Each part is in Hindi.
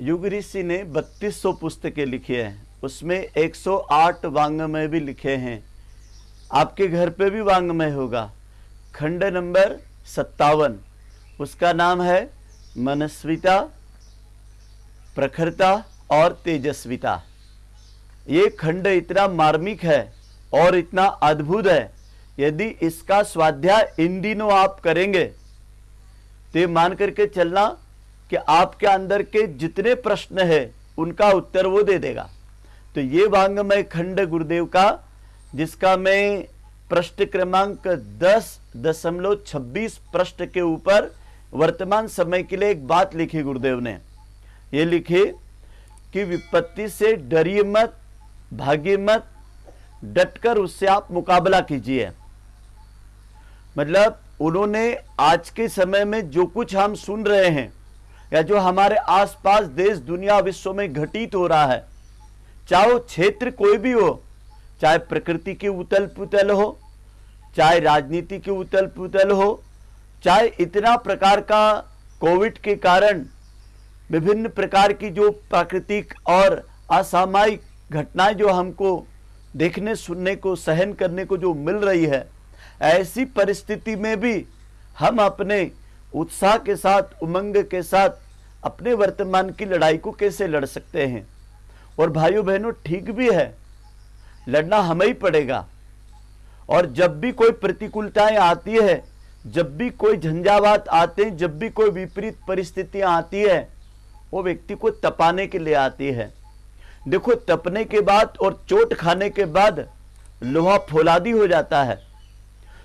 युग ऋषि ने 3200 पुस्तकें लिखी है। उसमें 108 वांगमय भी लिखे हैं। आपके घर पे भी वांगमय होगा। खंड नंबर सत्तावन। उसका नाम है मनस्विता, प्रखरता और तेजस्विता। ये खंड इतना मार्मिक है और इतना अद्भुत है। यदि इसका स्वाध्याय इन दिनों आप करेंगे तो मान करके चलना कि आपके अंदर के जितने प्रश्न है, उनका उत्तर वो दे देगा। तो ये वांगमय खंड गुरुदेव का, जिसका मैं प्रश्न क्रमांक दस दशमलव छब्बीस प्रश्न के ऊपर वर्तमान समय के लिए एक बात लिखी गुरुदेव ने। ये लिखी कि विपत्ति से डरिए मत, भागिए मत, डटकर उससे आप मुकाबला कीजिए। मतलब उन्होंने आज के समय में जो कुछ हम सुन रहे हैं या जो हमारे आसपास देश, दुनिया, विश्व में घटित हो रहा है, चाहे क्षेत्र कोई भी हो, चाहे प्रकृति की उतल पुतल हो, चाहे राजनीति की उतल पुतल हो, चाहे इतना प्रकार का कोविड के कारण विभिन्न प्रकार की जो प्राकृतिक और असामायिक घटनाएँ जो हमको देखने, सुनने को, सहन करने को जो मिल रही है, ऐसी परिस्थिति में भी हम अपने उत्साह के साथ, उमंग के साथ अपने वर्तमान की लड़ाई को कैसे लड़ सकते हैं? और भाइयों बहनों ठीक भी है। लड़ना हमें ही पड़ेगा। और जब भी कोई प्रतिकूलताएँ आती है, जब भी कोई झंझावात आते हैं, जब भी कोई विपरीत परिस्थितियाँ आती है, वो व्यक्ति को तपाने के लिए आती है। देखो, तपने के बाद और चोट खाने के बाद लोहा फौलादी हो जाता है।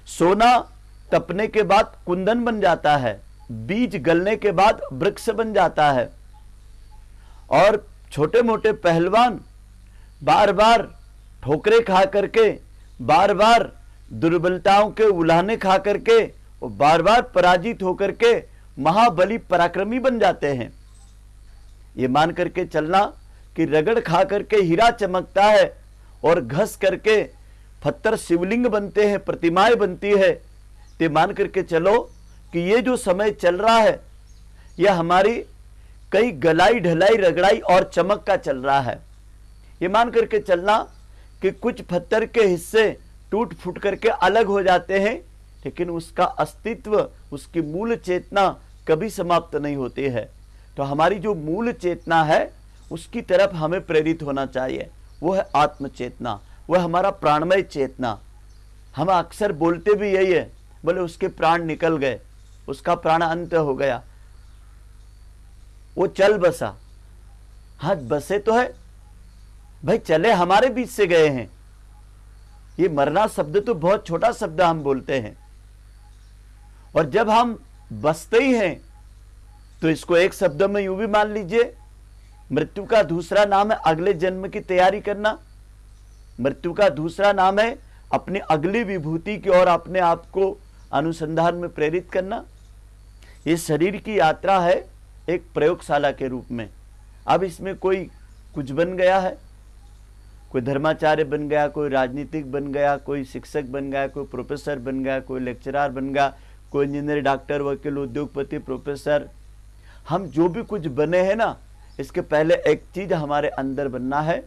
सोना तपने के बाद कुंदन बन जाता है। बीज गलने के बाद वृक्ष बन जाता है। और छोटे मोटे पहलवान बार बार ठोकरे खा करके बार बार दुर्बलताओं के उलाहने खा करके, और बार बार पराजित होकर के महाबली पराक्रमी बन जाते हैं। ये मान करके चलना कि रगड़ खा करके हीरा चमकता है और घस करके पत्थर शिवलिंग बनते हैं, प्रतिमाएँ बनती है। ते मान करके चलो कि ये जो समय चल रहा है, यह हमारी कई गलाई ढलाई रगड़ाई और चमक का चल रहा है। ये मान करके चलना कि कुछ पत्थर के हिस्से टूट फूट करके अलग हो जाते हैं, लेकिन उसका अस्तित्व, उसकी मूल चेतना कभी समाप्त नहीं होती है। तो हमारी जो मूल चेतना है, उसकी तरफ़ हमें प्रेरित होना चाहिए। वो है आत्म चेतना वह हमारा प्राणमय चेतना। हम अक्सर बोलते भी यही है, बोले उसके प्राण निकल गए। उसका प्राण अंत हो गया। वो चल बसा। हाँ बसे तो है। भाई, चले हमारे बीच से गए हैं। ये मरना शब्द तो बहुत छोटा शब्द हम बोलते हैं। और जब हम बसते ही हैं तो इसको एक शब्द में यूँ भी मान लीजिए, मृत्यु का दूसरा नाम है अगले जन्म की तैयारी करना। मृत्यु का दूसरा नाम है अपनी अगली विभूति की ओर अपने आप को अनुसंधान में प्रेरित करना। ये शरीर की यात्रा है एक प्रयोगशाला के रूप में। अब इसमें कोई कुछ बन गया है? कोई धर्माचार्य बन गया, कोई राजनीतिक बन गया, कोई शिक्षक बन गया, कोई प्रोफेसर बन गया, कोई लेक्चरर बन गया, कोई इंजीनियर डॉक्टर वकील, उद्योगपति प्रोफेसर हम जो भी कुछ बने हैं ना, इसके पहले एक चीज़ हमारे अंदर बनना है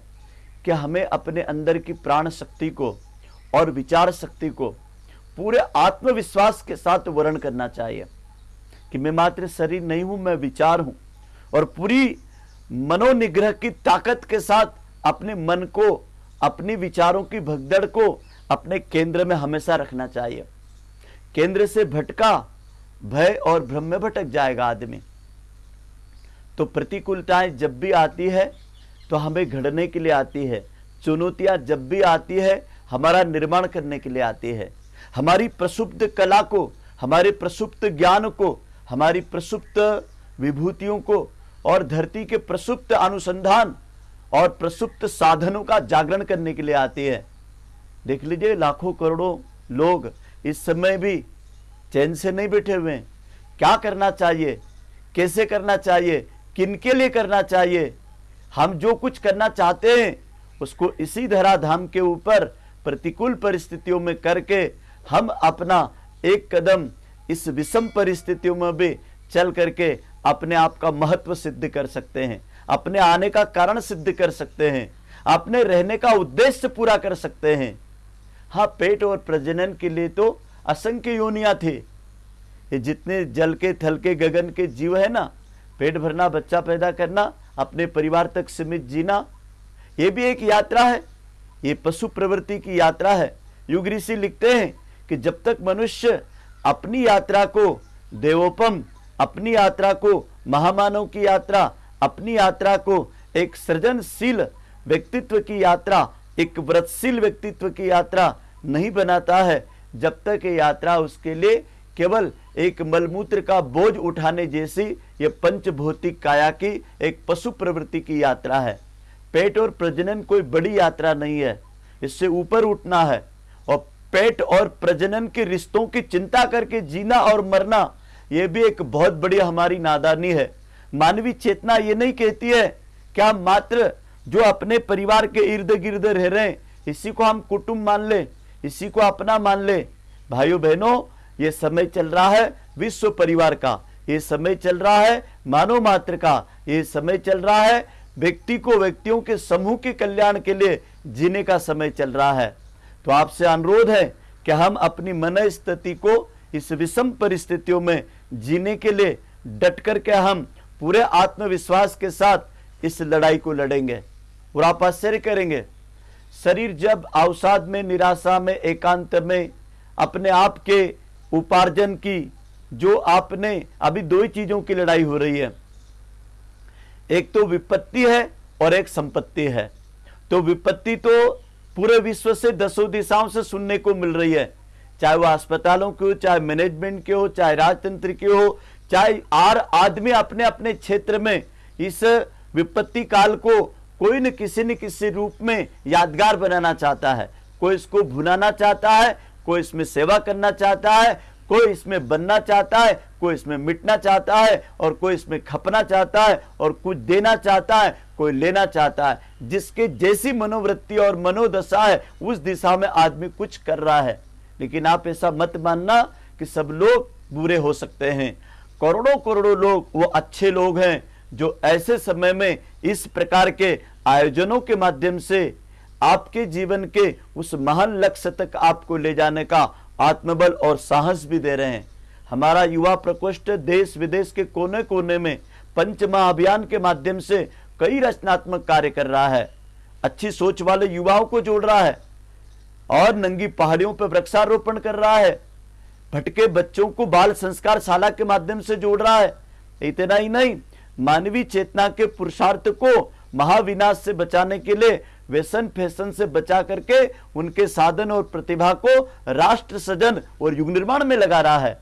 कि हमें अपने अंदर की प्राण शक्ति को और विचार शक्ति को पूरे आत्मविश्वास के साथ वर्ण करना चाहिए। कि मैं मात्र शरीर नहीं हूँ, मैं विचार हूँ। और पूरी मनोनिग्रह की ताकत के साथ अपने मन को, अपने विचारों की भगदड़ को अपने केंद्र में हमेशा रखना चाहिए। केंद्र से भटका, भय और भ्रम में भटक जाएगा आदमी। तो प्रतिकूलताएँ जब भी आती है तो हमें घड़ने के लिए आती है। चुनौतियाँ जब भी आती है, हमारा निर्माण करने के लिए आती है। हमारी प्रसुप्त कला को, हमारे प्रसुप्त ज्ञान को हमारी प्रसुप्त विभूतियों को और धरती के प्रसुप्त अनुसंधान और प्रसुप्त साधनों का जागरण करने के लिए आती है। देख लीजिए, लाखों करोड़ों लोग इस समय भी चैन से नहीं बैठे हुए हैं। क्या करना चाहिए? कैसे करना चाहिए? किन के लिए करना चाहिए? हम जो कुछ करना चाहते हैं, उसको इसी धराधाम के ऊपर प्रतिकूल परिस्थितियों में करके हम अपना एक कदम इस विषम परिस्थितियों में भी चल करके अपने आप का महत्व सिद्ध कर सकते हैं। अपने आने का कारण सिद्ध कर सकते हैं। अपने रहने का उद्देश्य पूरा कर सकते हैं। हाँ पेट और प्रजनन के लिए तो असंख्य योनिया थे। ये जितने जल के, थल के, गगन के जीव है ना, पेट भरना, बच्चा पैदा करना, अपने परिवार तक सीमित जीना, ये भी एक यात्रा है। ये पशु प्रवृत्ति की यात्रा है। युग ऋषि लिखते हैं कि जब तक मनुष्य अपनी यात्रा को, देवोपम, अपनी यात्रा को, महामानव की यात्रा, अपनी यात्रा को, एक सृजनशील व्यक्तित्व की यात्रा, एक व्रतशील व्यक्तित्व की यात्रा नहीं बनाता है। जब तक ये यात्रा उसके लिए केवल एक मलमूत्र का बोझ उठाने जैसी ये पंचभौतिक काया की एक पशु प्रवृत्ति की यात्रा है। पेट और प्रजनन कोई बड़ी यात्रा नहीं है। इससे ऊपर उठना है और पेट और प्रजनन के रिश्तों की चिंता करके जीना और मरना यह भी एक बहुत बड़ी हमारी नादानी है। मानवीय चेतना ये नहीं कहती है क्या मात्र जो अपने परिवार के इर्द गिर्द रह रहे हैं, इसी को हम कुटुंब मान ले, इसी को अपना मान ले। भाइयों बहनों ये समय चल रहा है विश्व परिवार का। ये समय चल रहा है मानव मात्र का। ये समय चल रहा है व्यक्ति को व्यक्तियों के समूह के कल्याण के लिए जीने का समय चल रहा है। तो आपसे अनुरोध है कि हम अपनी मन स्थिति को इस विषम परिस्थितियों में जीने के लिए डट करके हम पूरे आत्मविश्वास के साथ इस लड़ाई को लड़ेंगे और आप आश्चर्य करेंगे। शरीर जब अवसाद में, निराशा में, एकांत में अपने आप के उपार्जन की, जो आपने अभी दो ही चीज़ों की लड़ाई हो रही है, एक तो विपत्ति है और एक संपत्ति है। तो विपत्ति तो पूरे विश्व से दसों दिशाओं से सुनने को मिल रही है। चाहे वो अस्पतालों के हो, चाहे मैनेजमेंट के हो, चाहे राजतंत्र के हो, चाहे आर आदमी अपने अपने क्षेत्र में इस विपत्ति काल को कोई न किसी न किसी रूप में यादगार बनाना चाहता है। कोई इसको भुनाना चाहता है, कोई इसमें सेवा करना चाहता है कोई इसमें बनना चाहता है, कोई इसमें मिटना चाहता है, और कोई इसमें खपना चाहता है, और कुछ देना चाहता है, कोई लेना चाहता है। जिसके जैसी मनोवृत्ति और मनोदशा है, उस दिशा में आदमी कुछ कर रहा है। लेकिन आप ऐसा मत मानना कि सब लोग बुरे हो सकते हैं। करोड़ों करोड़ों लोग, वो अच्छे लोग हैं, जो ऐसे समय में इस प्रकार के आयोजनों के माध्यम से आपके जीवन के उस महान लक्ष्य तक आपको ले जाने का आत्मबल और साहस भी दे रहे हैं। हमारा युवा प्रकोष्ठ देश विदेश के कोने कोने में पंचमा अभियान के माध्यम से कई रचनात्मक कार्य कर रहा है। अच्छी सोच वाले युवाओं को जोड़ रहा है और नंगी पहाड़ियों पर वृक्षारोपण कर रहा है। भटके बच्चों को बाल संस्कार शाला के माध्यम से जोड़ रहा है। इतना ही नहीं, मानवीय चेतना के पुरुषार्थ को महाविनाश से बचाने के लिए व्यसन फ़ैशन से बचा करके उनके साधन और प्रतिभा को राष्ट्र सजन और युग निर्माण में लगा रहा है।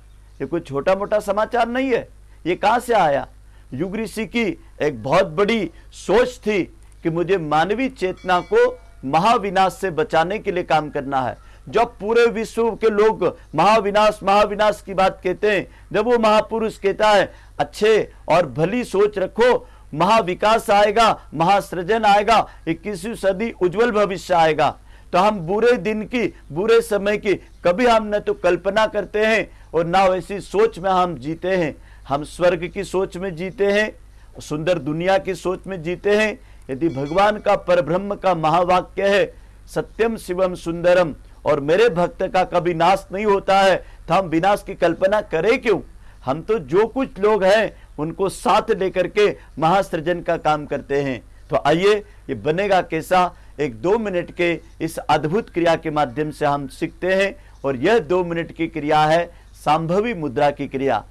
ये कोई छोटा मोटा समाचार नहीं है। ये कहाँ से आया? युग ऋषि की एक बहुत बड़ी सोच थी कि मुझे मानवीय चेतना को महाविनाश से बचाने के लिए काम करना है। जब पूरे विश्व के लोग महाविनाश महाविनाश की बात कहते हैं, जब वो महापुरुष कहता है, अच्छे और भली सोच रखो महाविकास आएगा, महासृजन आएगा, इक्कीसवीं सदी उज्जवल भविष्य आएगा। तो हम बुरे दिन की, बुरे समय की कभी हम न तो कल्पना करते हैं और ना वैसी सोच में हम जीते हैं। हम स्वर्ग की सोच में जीते हैं, सुंदर दुनिया की सोच में जीते हैं। यदि भगवान का परब्रह्म का महावाक्य है, सत्यम शिवम सुंदरम, और मेरे भक्त का कभी नाश नहीं होता है तो हम विनाश की कल्पना करें क्यों? हम तो जो कुछ लोग हैं, उनको साथ लेकर के महासृजन का काम करते हैं। तो आइए, ये बनेगा कैसा? एक दो मिनट के इस अद्भुत क्रिया के माध्यम से हम सीखते हैं, और यह दो मिनट की क्रिया है सांभवी मुद्रा की क्रिया।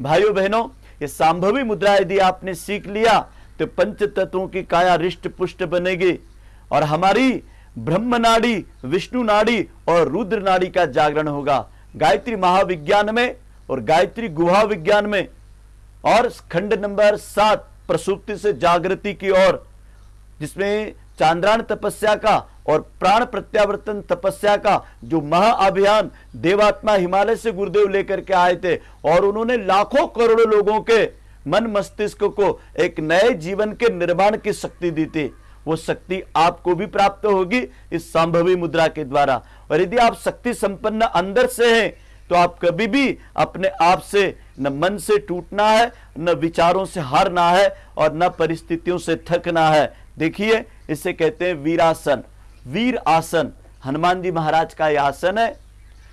भाइयों बहनों, ये सांभवी मुद्रा यदि आपने सीख लिया तो पंच तत्वों की काया रिष्ट पुष्ट बनेगी, और हमारी ब्रह्म नाड़ी, विष्णु नाड़ी और रुद्र नाड़ी का जागरण होगा। गायत्री महाविज्ञान में और गायत्री गुहा विज्ञान में। और खंड नंबर सात प्रसुप्ति से जागृति की ओर, जिसमें चांद्रायण तपस्या का और प्राण प्रत्यावर्तन तपस्या का जो महाअभियान देवात्मा हिमालय से गुरुदेव लेकर के आए थे, और उन्होंने लाखों करोड़ों लोगों के मन मस्तिष्क को एक नए जीवन के निर्माण की शक्ति दी थी। वो शक्ति आपको भी प्राप्त होगी इस संभवी मुद्रा के द्वारा। और यदि आप शक्ति संपन्न अंदर से हैं तो आप कभी भी अपने आप से न मन से टूटना है, न विचारों से हारना है और न परिस्थितियों से थकना है। देखिए, इसे कहते हैं वीरासन। वीर आसन, हनुमान जी महाराज का यह आसन है।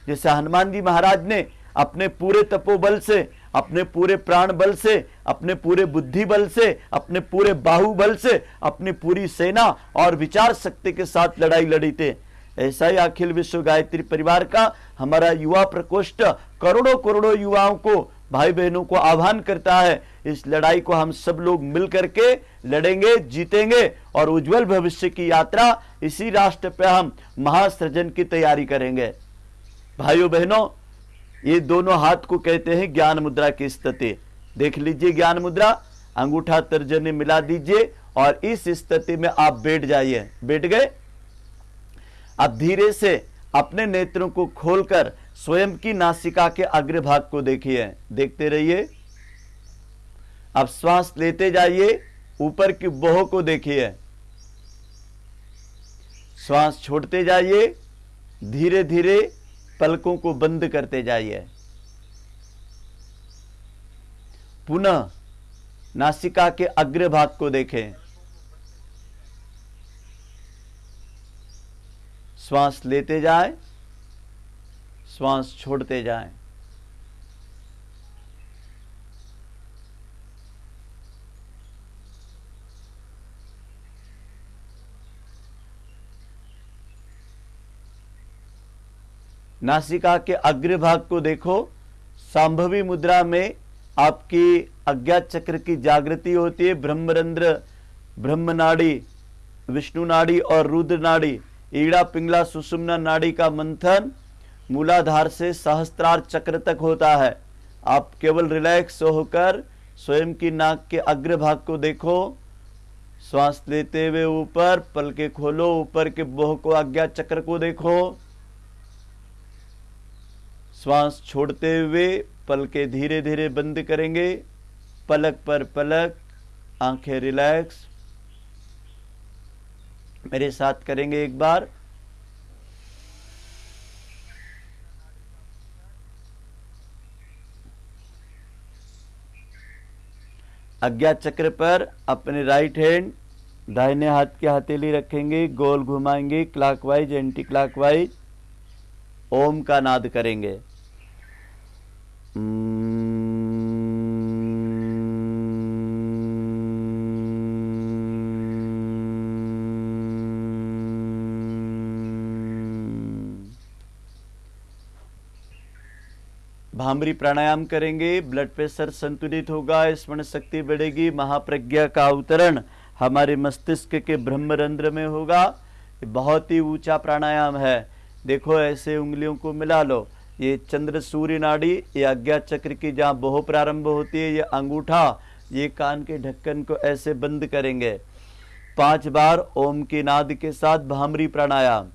जैसे हनुमान जी महाराज ने अपने पूरे तपोबल से, अपने पूरे प्राण बल से, अपने पूरे बुद्धि बल से, अपने पूरे बाहुबल से, अपनी पूरी सेना और विचार शक्ति के साथ लड़ाई लड़ी थे। ऐसा ही अखिल विश्व गायत्री परिवार का हमारा युवा प्रकोष्ठ करोड़ों करोड़ों युवाओं को, भाई बहनों को आह्वान करता है। इस लड़ाई को हम सब लोग मिल करके लड़ेंगे, जीतेंगे और उज्जवल भविष्य की यात्रा इसी राष्ट्र पे हम महासृजन की तैयारी करेंगे। भाइयों बहनों, ये दोनों हाथ को कहते हैं ज्ञान मुद्रा की स्थिति देख लीजिए ज्ञान मुद्रा, अंगूठा तर्जनी मिला दीजिए और इस स्थिति में आप बैठ जाइए। बैठ गए? अब धीरे से अपने नेत्रों को खोलकर स्वयं की नासिका के अग्रभाग को देखिए। देखते रहिए। अब श्वास लेते जाइए, ऊपर की बोह को देखिए। श्वास छोड़ते जाइए धीरे धीरे पलकों को बंद करते जाइए। पुनः नासिका के अग्रभाग को देखें। श्वास लेते जाए, श्वास छोड़ते जाए। नासिका के अग्रभाग को देखो। सांभवी मुद्रा में आपकी अज्ञात चक्र की जागृति होती है। ब्रह्मरंध्र ब्रह्म नाड़ी विष्णु नाड़ी और रुद्र नाड़ी ईड़ा पिंगला सुषुम्ना नाड़ी का मंथन मूलाधार से सहस्त्रार चक्र तक होता है। आप केवल रिलैक्स होकर स्वयं की नाक के अग्रभाग को देखो। श्वास लेते हुए ऊपर पल के खोलो, ऊपर के बोह को अज्ञात चक्र को देखो। श्वास छोड़ते हुए पल के धीरे धीरे बंद करेंगे। पलक पर पलक, आँखें रिलैक्स मेरे साथ करेंगे एक बार। अज्ञात चक्र पर अपने राइट हैंड दाहिने हाथ की हथेली रखेंगे, गोल घुमाएँगे क्लॉकवाइज एंटी क्लॉकवाइज ओम का नाद करेंगे। भामरी प्राणायाम करेंगे ब्लड प्रेशर संतुलित होगा, स्मरण शक्ति बढ़ेगी, महाप्रज्ञा का अवतरण हमारे मस्तिष्क के ब्रह्मरंध्र में होगा। बहुत ही ऊँचा प्राणायाम है। देखो, ऐसे उंगलियों को मिला लो। ये चंद्र सूर्य नाड़ी, ये अज्ञात चक्र की जहाँ बहु प्रारंभ होती है, ये अंगूठा, ये कान के ढक्कन को ऐसे बंद करेंगे। पाँच बार ओम के नाद के साथ भामरी प्राणायाम।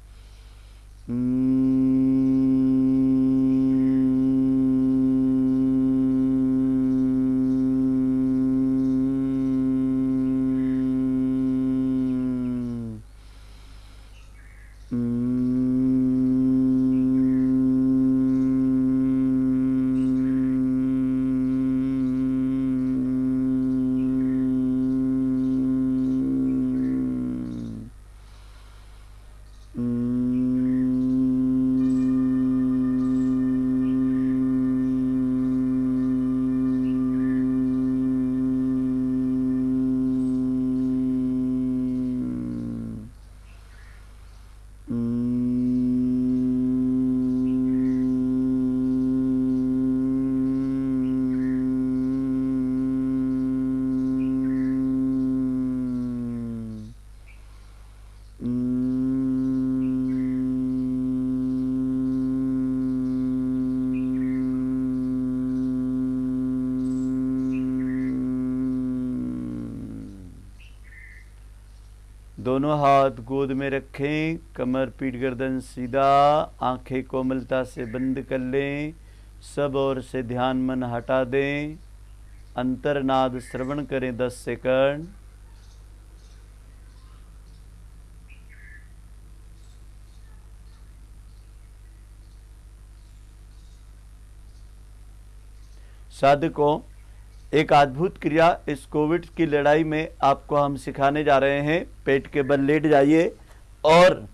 दोनों हाथ गोद में रखें, कमर पीठ गर्दन सीधा, आँखें कोमलता से बंद कर लें, सब ओर से ध्यान मन हटा दें। अंतरनाद श्रवण करें दस सेकंड। साधकों एक अद्भुत क्रिया इस कोविड की लड़ाई में आपको हम सिखाने जा रहे हैं। पेट के बल लेट जाइए और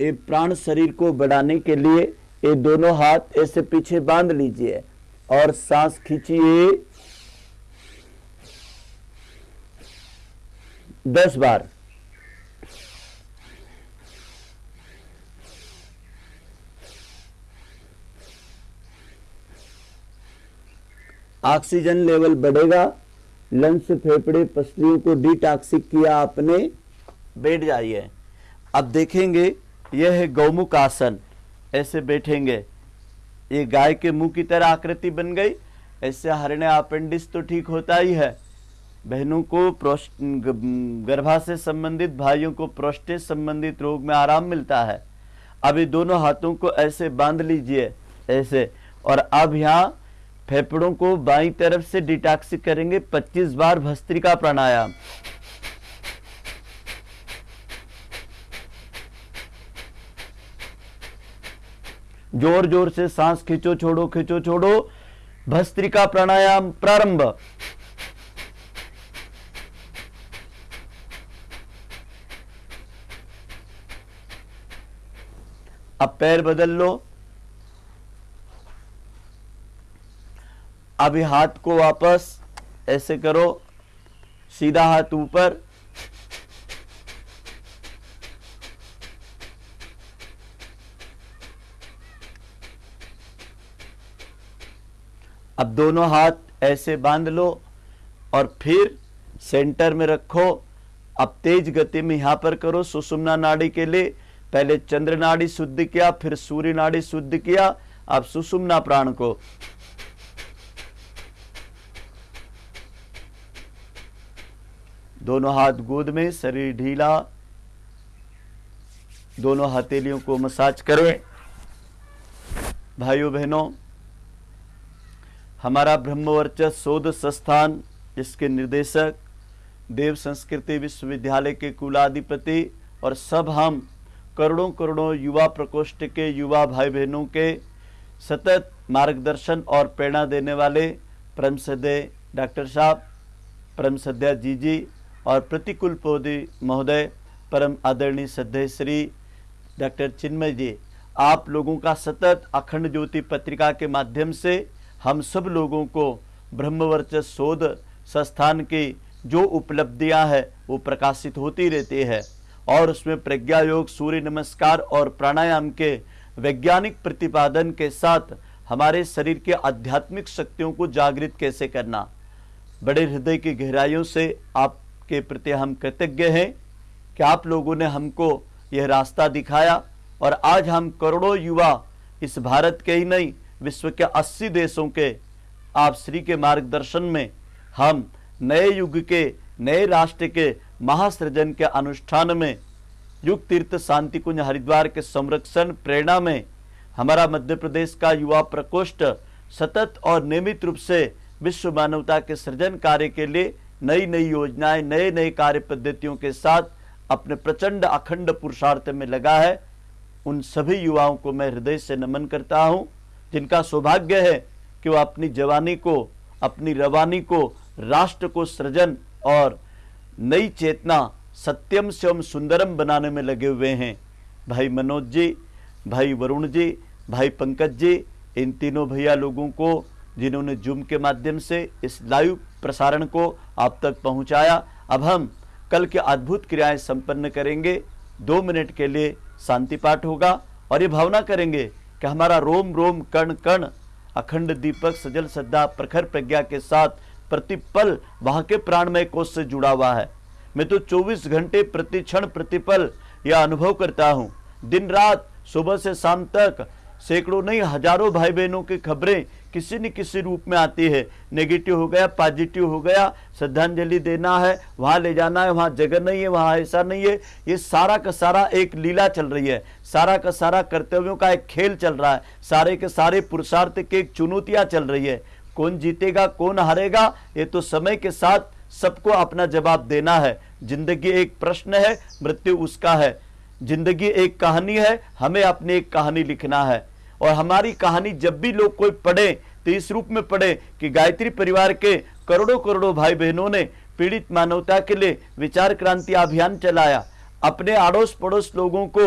ये प्राण शरीर को बढ़ाने के लिए ये दोनों हाथ ऐसे पीछे बाँध लीजिए और सांस खींचिए। दस बार। ऑक्सीजन लेवल बढ़ेगा, लंग्स, फेफड़े, पसलियों को डिटॉक्सिक किया आपने, बैठ जाइए। अब देखेंगे, यह है गौमुख आसन। ऐसे बैठेंगे। ये गाय के मुँह की तरह आकृति बन गई। ऐसे हरणे अपेंडिस तो ठीक होता ही है। बहनों को गर्भा से संबंधित, भाइयों को प्रोस्टेट संबंधित रोग में आराम मिलता है। अभी दोनों हाथों को ऐसे बाँध लीजिए, ऐसे। और अब यहाँ फेफड़ों को बाई तरफ़ से डिटॉक्सिक करेंगे। 25 बार भस्त्रिका प्राणायाम। ज़ोर ज़ोर से सांस खींचो, छोड़ो खींचो, छोड़ो। भस्त्रिका प्राणायाम प्रारंभ। अब पैर बदल लो। अभी हाथ को वापस ऐसे करो, सीधा हाथ ऊपर। अब दोनों हाथ ऐसे बाँध लो और फिर सेंटर में रखो। अब तेज गति में यहाँ पर करो, सुषुम्ना नाड़ी के लिए। पहले चंद्र नाड़ी शुद्ध किया, फिर सूर्य नाड़ी शुद्ध किया। अब सुषुम्ना प्राण को। दोनों हाथ गोद में, शरीर ढीला। दोनों हथेलियों को मसाज करें। भाइयों बहनों, हमारा ब्रह्मवर्चस शोध संस्थान, इसके निर्देशक, देव संस्कृति विश्वविद्यालय के कुलाधिपति और सब हम करोड़ों करोड़ों युवा प्रकोष्ठ के युवा भाई बहनों के सतत मार्गदर्शन और प्रेरणा देने वाले परम सदय डॉक्टर साहब, परम सद्या जी जी और प्रतिकूल पौधे, महोदय, परम आदरणीय सदय श्री डॉक्टर चिन्मय जी, आप लोगों का सतत अखंड ज्योति पत्रिका के माध्यम से हम सब लोगों को ब्रह्मवर्च शोध संस्थान की जो उपलब्धियाँ हैं, वो प्रकाशित होती रहती है। और उसमें प्रज्ञा योग, सूर्य नमस्कार और प्राणायाम के वैज्ञानिक प्रतिपादन के साथ हमारे शरीर के आध्यात्मिक शक्तियों को जागृत कैसे करना? बड़े हृदय की गहराइयों से आप के प्रति हम कृतज्ञ हैं कि आप लोगों ने हमको यह रास्ता दिखाया और आज हम करोड़ों युवा इस भारत के ही नहीं, विश्व के 80 देशों के आप श्री के मार्गदर्शन में हम नए युग के, नए राष्ट्र के महासृजन के अनुष्ठान में, युग तीर्थ शांति कुंज हरिद्वार के संरक्षण प्रेरणा में हमारा मध्य प्रदेश का युवा प्रकोष्ठ सतत और नियमित रूप से विश्व मानवता के सृजन कार्य के लिए नई नई योजनाएँ नए नए कार्य पद्धतियों के साथ अपने प्रचंड अखंड पुरुषार्थ में लगा है। उन सभी युवाओं को मैं हृदय से नमन करता हूँ, जिनका सौभाग्य है कि वह अपनी जवानी को, अपनी रवानी को, राष्ट्र को सृजन और नई चेतना सत्यम से सुंदरम बनाने में लगे हुए हैं। भाई मनोज जी, भाई वरुण जी, भाई पंकज जी, इन तीनों भैया लोगों को, जिन्होंने जूम के माध्यम से इस लाइव प्रसारण को आप तक पहुँचाया। अब हम कल के अद्भुत क्रियाएँ संपन्न करेंगे। दो मिनट के लिए शांति पाठ होगा और ये भावना करेंगे कि हमारा रोम रोम कण कण अखंड दीपक सजल श्रद्धा प्रखर प्रज्ञा के साथ प्रतिपल वहाँ के प्राणमय कोष से जुड़ा हुआ है। मैं तो 24 घंटे प्रति क्षण प्रतिपल यह अनुभव करता हूँ। दिन रात सुबह से शाम तक सैकड़ों नहीं, हज़ारों भाई बहनों की खबरें किसी न किसी रूप में आती है। नेगेटिव हो गया पॉजिटिव हो गया, श्रद्धांजलि देना है, वहाँ ले जाना है, वहाँ जगह नहीं है, वहाँ ऐसा नहीं है। ये सारा का सारा एक लीला चल रही है। सारा का सारा कर्तव्यों का एक खेल चल रहा है। सारे के सारे पुरुषार्थ की एक चुनौतियाँ चल रही है। कौन जीतेगा, कौन हारेगा, ये तो समय के साथ सबको अपना जवाब देना है। ज़िंदगी एक प्रश्न है, मृत्यु उसका है। ज़िंदगी एक कहानी है, हमें अपनी एक कहानी लिखना है। और हमारी कहानी जब भी लोग कोई पढ़े तो इस रूप में पढ़े कि गायत्री परिवार के करोड़ों करोड़ों भाई बहनों ने पीड़ित मानवता के लिए विचार क्रांति अभियान चलाया। अपने आड़ोस पड़ोस लोगों को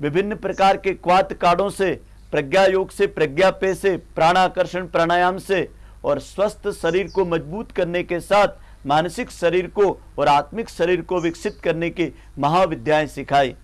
विभिन्न प्रकार के क्वात कार्डों से, प्रज्ञा योग से, प्रज्ञा पे से प्राणाकर्षण प्राणायाम से और स्वस्थ शरीर को मज़बूत करने के साथ मानसिक शरीर को और आत्मिक शरीर को विकसित करने की महाविद्याएँ सिखाई।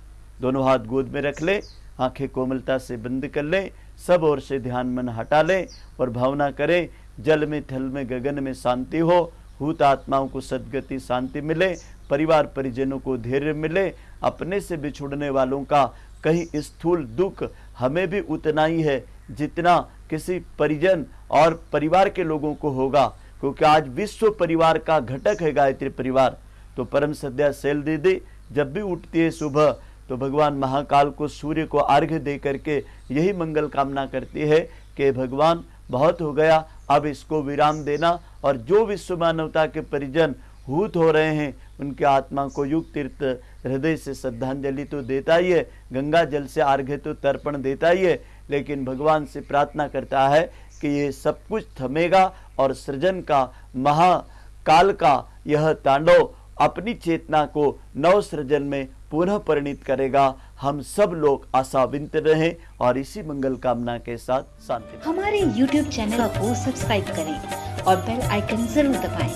दोनों हाथ गोद में रख ले, आँखें कोमलता से बंद कर ले सब ओर से ध्यान मन हटा ले और भावना करें, जल में, थल में, गगन में शांति हो। भूत आत्माओं को सदगति, शांति मिले। परिवार परिजनों को धैर्य मिले। अपने से बिछुड़ने वालों का कहीं स्थूल दुख हमें भी उतना ही है जितना किसी परिजन और परिवार के लोगों को होगा। क्योंकि आज विश्व परिवार का घटक है गायत्री परिवार। तो परम सद्या सेल दीदी, जब भी उठती है सुबह तो भगवान महाकाल को सूर्य को अर्घ्य दे करके यही मंगल कामना करती है कि भगवान बहुत हो गया, अब इसको विराम देना और जो विश्व मानवता के परिजन हूत हो रहे हैं, उनके आत्मा को युग तीर्थ हृदय से श्रद्धांजलि तो देता ही है, गंगा जल से अर्घ्य तो तर्पण देता ही है, लेकिन भगवान से प्रार्थना करता है कि ये सब कुछ थमेगा और सृजन का, महाकाल का यह तांडव अपनी चेतना को नव सृजन में पुनः परिणित करेगा। हम सब लोग आशाविंत रहे और इसी मंगल कामना के साथ शांति हमारे YouTube चैनल को सब्सक्राइब करें और बेल आइकन ज़रूर दबाएँ।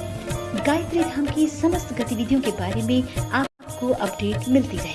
गायत्री धाम की समस्त गतिविधियों के बारे में आपको अपडेट मिलती रहे।